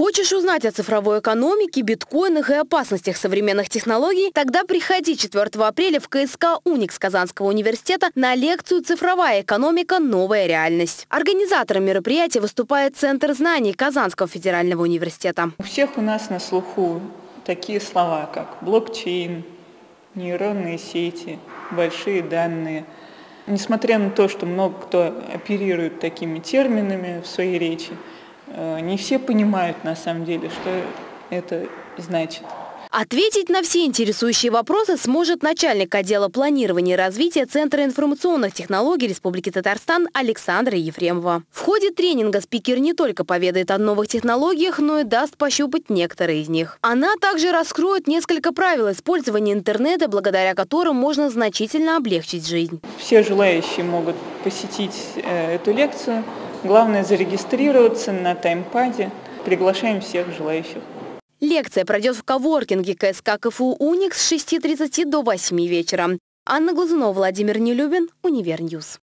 Хочешь узнать о цифровой экономике, биткоинах и опасностях современных технологий? Тогда приходи 4 апреля в КСК «Уникс» Казанского университета на лекцию «Цифровая экономика. Новая реальность». Организатором мероприятия выступает Центр знаний Казанского федерального университета. У всех у нас на слуху такие слова, как блокчейн, нейронные сети, большие данные. Несмотря на то, что много кто оперирует такими терминами в своей речи, не все понимают на самом деле, что это значит. Ответить на все интересующие вопросы сможет начальник отдела планирования и развития Центра информационных технологий Республики Татарстан Александра Ефремова. В ходе тренинга спикер не только поведает о новых технологиях, но и даст пощупать некоторые из них. Она также раскроет несколько правил использования интернета, благодаря которым можно значительно облегчить жизнь. Все желающие могут посетить э, эту лекцию Главное зарегистрироваться на таймпаде. Приглашаем всех желающих. Лекция пройдет в коворкинге КСК КФУ «Уникс» с 6.30 до 8 вечера. Анна Глазунова, Владимир Нелюбин, Univer News.